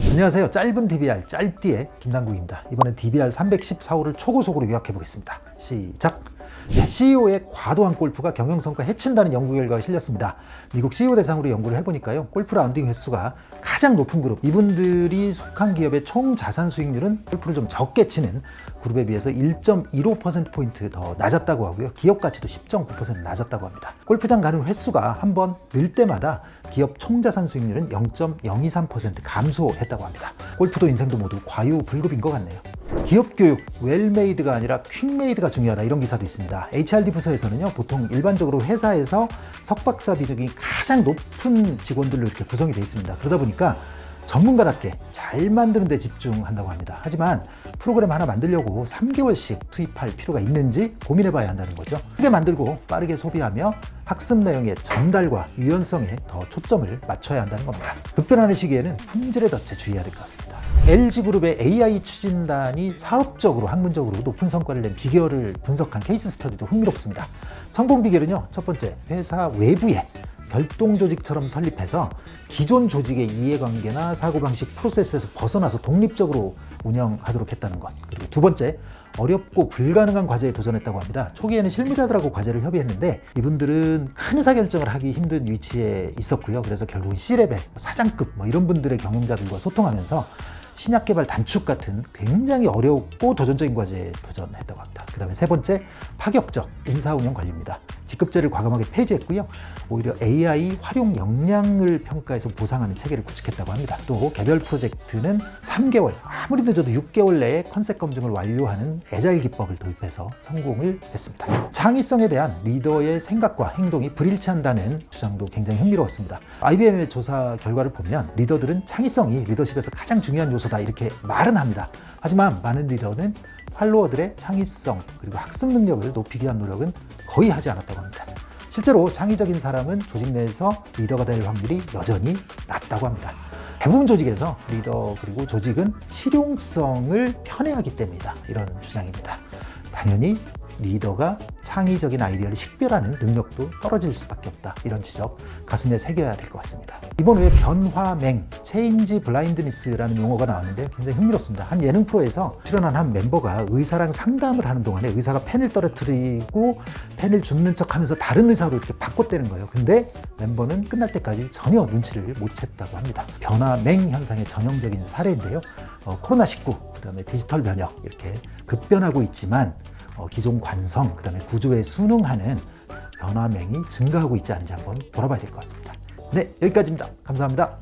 안녕하세요. 짧은 DBR 짧디의 김남국입니다. 이번엔 DBR 314호를 초고속으로 요약해 보겠습니다. 시작! 네, CEO의 과도한 골프가 경영성과 해친다는 연구 결과가 실렸습니다. 미국 CEO 대상으로 연구를 해보니까요 골프 라운딩 횟수가 가장 높은 그룹. 이분들이 속한 기업의 총 자산 수익률은 골프를 좀 적게 치는 그룹에 비해서 1.15%포인트 더 낮았다고 하고요. 기업 가치도 10.9% 낮았다고 합니다. 골프장 가는 횟수가 한 번 늘 때마다 기업 총자산 수익률은 0.023% 감소했다고 합니다. 골프도 인생도 모두 과유불급인 것 같네요 기업 교육, well-made가 아니라 quick-made가 중요하다 이런 기사도 있습니다. HRD 부서에서는요 보통 일반적으로 회사에서 석박사 비중이 가장 높은 직원들로 이렇게 구성이 되어 있습니다. 그러다 보니까 전문가답게 잘 만드는 데 집중한다고 합니다. 하지만 프로그램 하나 만들려고 3개월씩 투입할 필요가 있는지 고민해 봐야 한다는 거죠. 크게 만들고 빠르게 소비하며 학습 내용의 전달과 유연성에 더 초점을 맞춰야 한다는 겁니다. 급변하는 시기에는 품질에 더 주의해야 될 것 같습니다. LG그룹의 AI 추진단이 사업적으로 학문적으로 높은 성과를 낸 비결을 분석한 케이스 스터디도 흥미롭습니다. 성공 비결은요. 첫 번째, 회사 외부에 별동 조직처럼 설립해서 기존 조직의 이해관계나 사고방식 프로세스에서 벗어나서 독립적으로 운영하도록 했다는 것 그리고 두 번째 어렵고 불가능한 과제에 도전했다고 합니다 초기에는 실무자들하고 과제를 협의했는데 이분들은 큰 의사결정을 하기 힘든 위치에 있었고요 그래서 결국은 C level, 사장급 뭐 이런 분들의 경영자들과 소통하면서 신약 개발 단축 같은 굉장히 어렵고 도전적인 과제에 도전했다고 합니다. 그 다음에 세 번째, 파격적 인사운영 관리입니다. 직급제를 과감하게 폐지했고요. 오히려 AI 활용 역량을 평가해서 보상하는 체계를 구축했다고 합니다. 또 개별 프로젝트는 3개월, 아무리 늦어도 6개월 내에 컨셉 검증을 완료하는 agile 기법을 도입해서 성공을 했습니다. 창의성에 대한 리더의 생각과 행동이 불일치한다는 주장도 굉장히 흥미로웠습니다. IBM의 조사 결과를 보면 리더들은 창의성이 리더십에서 가장 중요한 요소다 이렇게 말은 합니다. 하지만 많은 리더는 팔로워들의 창의성 그리고 학습 능력을 높이기 위한 노력은 거의 하지 않았다고 합니다. 실제로 창의적인 사람은 조직 내에서 리더가 될 확률이 여전히 낮다고 합니다. 대부분 조직에서 리더 그리고 조직은 실용성을 편애하기 때문이다 이런 주장입니다. 당연히 리더가 창의적인 아이디어를 식별하는 능력도 떨어질 수밖에 없다 이런 지적 가슴에 새겨야 될 것 같습니다 이번 후에 변화맹, 체인지 블라인드니스라는 용어가 나왔는데 굉장히 흥미롭습니다. 한 예능 프로에서 출연한 한 멤버가 의사랑 상담을 하는 동안에 의사가 펜을 떨어뜨리고 펜을 줍는 척 하면서 다른 의사로 이렇게 바꿨다는 거예요. 근데 멤버는 끝날 때까지 전혀 눈치를 못 챘다고 합니다. 변화맹 현상의 전형적인 사례인데요. 어, 코로나19, 그 다음에 디지털 변혁 이렇게 급변하고 있지만 어, 기존 관성, 그 다음에 구조에 순응하는 변화맹이 증가하고 있지 않은지 한번 돌아봐야 될 것 같습니다. 네, 여기까지입니다. 감사합니다.